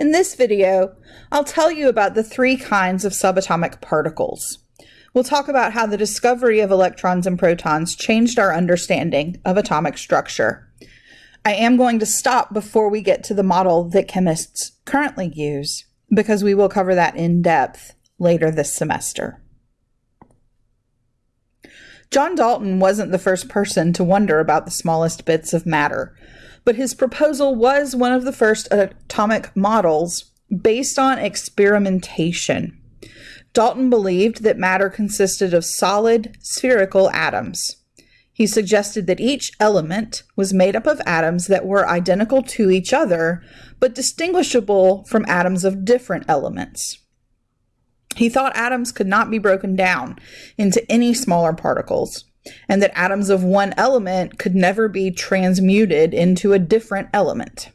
In this video, I'll tell you about the three kinds of subatomic particles. We'll talk about how the discovery of electrons and protons changed our understanding of atomic structure. I am going to stop before we get to the model that chemists currently use, because we will cover that in depth later this semester. John Dalton wasn't the first person to wonder about the smallest bits of matter, but his proposal was one of the first atomic models based on experimentation. Dalton believed that matter consisted of solid, spherical atoms. He suggested that each element was made up of atoms that were identical to each other, but distinguishable from atoms of different elements. He thought atoms could not be broken down into any smaller particles, and that atoms of one element could never be transmuted into a different element.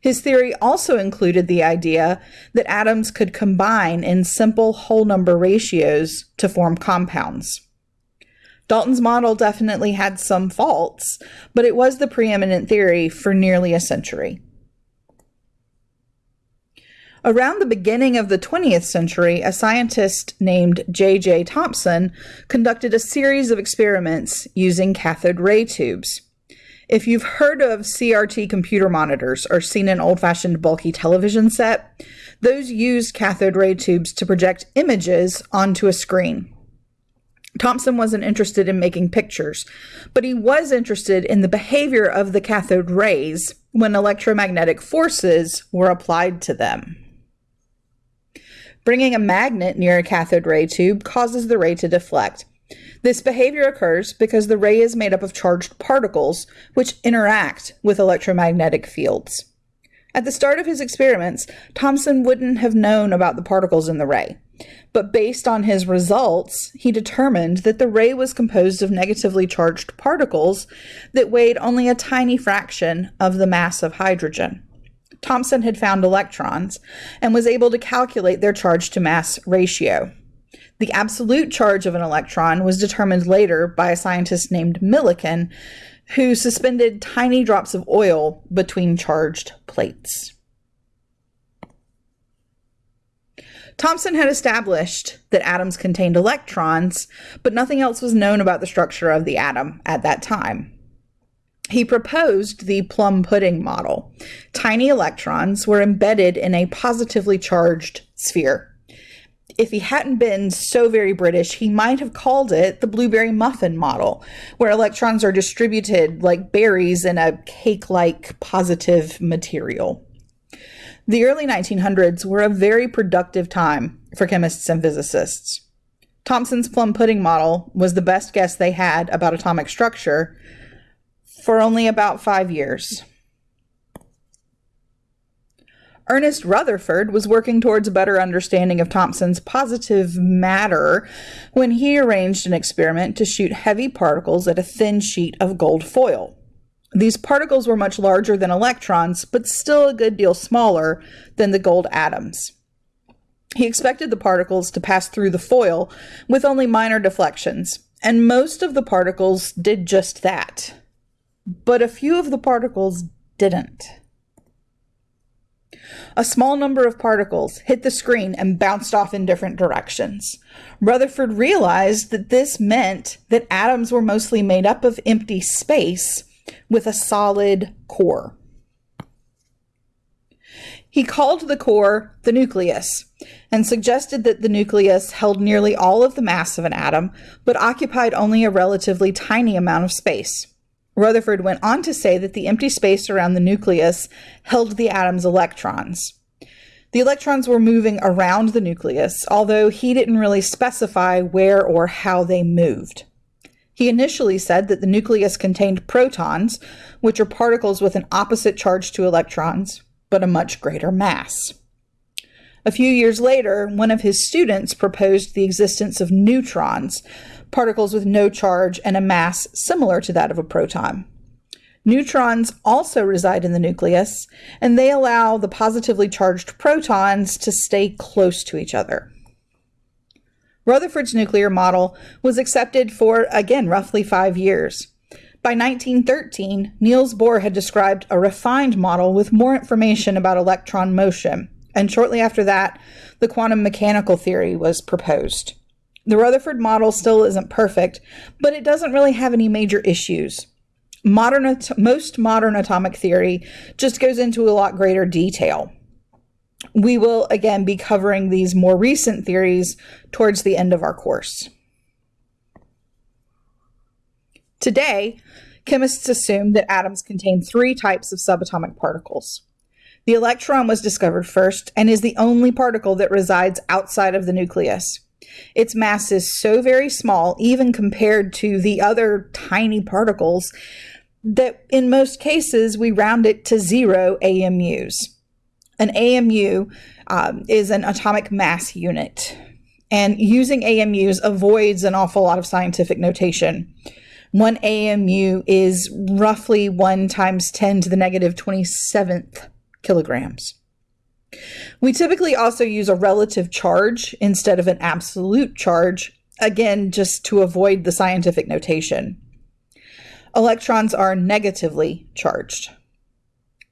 His theory also included the idea that atoms could combine in simple whole number ratios to form compounds. Dalton's model definitely had some faults, but it was the preeminent theory for nearly a century. Around the beginning of the 20th century, a scientist named J.J. Thomson conducted a series of experiments using cathode ray tubes. If you've heard of CRT computer monitors or seen an old fashioned bulky television set, those used cathode ray tubes to project images onto a screen. Thomson wasn't interested in making pictures, but he was interested in the behavior of the cathode rays when electromagnetic forces were applied to them. Bringing a magnet near a cathode ray tube causes the ray to deflect. This behavior occurs because the ray is made up of charged particles which interact with electromagnetic fields. At the start of his experiments, Thomson wouldn't have known about the particles in the ray. But based on his results, he determined that the ray was composed of negatively charged particles that weighed only a tiny fraction of the mass of hydrogen. Thomson had found electrons and was able to calculate their charge to mass ratio. The absolute charge of an electron was determined later by a scientist named Millikan, who suspended tiny drops of oil between charged plates. Thomson had established that atoms contained electrons, but nothing else was known about the structure of the atom at that time he proposed the plum pudding model. Tiny electrons were embedded in a positively charged sphere. If he hadn't been so very British, he might have called it the blueberry muffin model, where electrons are distributed like berries in a cake like positive material. The early 1900s were a very productive time for chemists and physicists. Thomson's plum pudding model was the best guess they had about atomic structure, for only about five years. Ernest Rutherford was working towards a better understanding of Thomson's positive matter when he arranged an experiment to shoot heavy particles at a thin sheet of gold foil. These particles were much larger than electrons, but still a good deal smaller than the gold atoms. He expected the particles to pass through the foil with only minor deflections, and most of the particles did just that but a few of the particles didn't. A small number of particles hit the screen and bounced off in different directions. Rutherford realized that this meant that atoms were mostly made up of empty space with a solid core. He called the core the nucleus and suggested that the nucleus held nearly all of the mass of an atom but occupied only a relatively tiny amount of space. Rutherford went on to say that the empty space around the nucleus held the atom's electrons. The electrons were moving around the nucleus, although he didn't really specify where or how they moved. He initially said that the nucleus contained protons, which are particles with an opposite charge to electrons, but a much greater mass. A few years later, one of his students proposed the existence of neutrons, particles with no charge and a mass similar to that of a proton. Neutrons also reside in the nucleus, and they allow the positively charged protons to stay close to each other. Rutherford's nuclear model was accepted for, again, roughly five years. By 1913, Niels Bohr had described a refined model with more information about electron motion, And shortly after that, the quantum mechanical theory was proposed. The Rutherford model still isn't perfect, but it doesn't really have any major issues. Modern, most modern atomic theory just goes into a lot greater detail. We will again be covering these more recent theories towards the end of our course. Today, chemists assume that atoms contain three types of subatomic particles. The electron was discovered first and is the only particle that resides outside of the nucleus. Its mass is so very small, even compared to the other tiny particles, that in most cases we round it to zero AMUs. An AMU um, is an atomic mass unit, and using AMUs avoids an awful lot of scientific notation. One AMU is roughly 1 times 10 to the negative 27th kilograms. We typically also use a relative charge instead of an absolute charge, again, just to avoid the scientific notation. Electrons are negatively charged.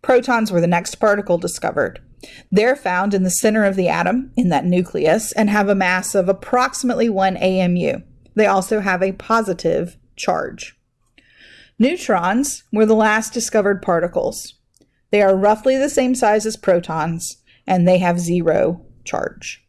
Protons were the next particle discovered. They're found in the center of the atom, in that nucleus, and have a mass of approximately 1 AMU. They also have a positive charge. Neutrons were the last discovered particles. They are roughly the same size as protons, and they have zero charge.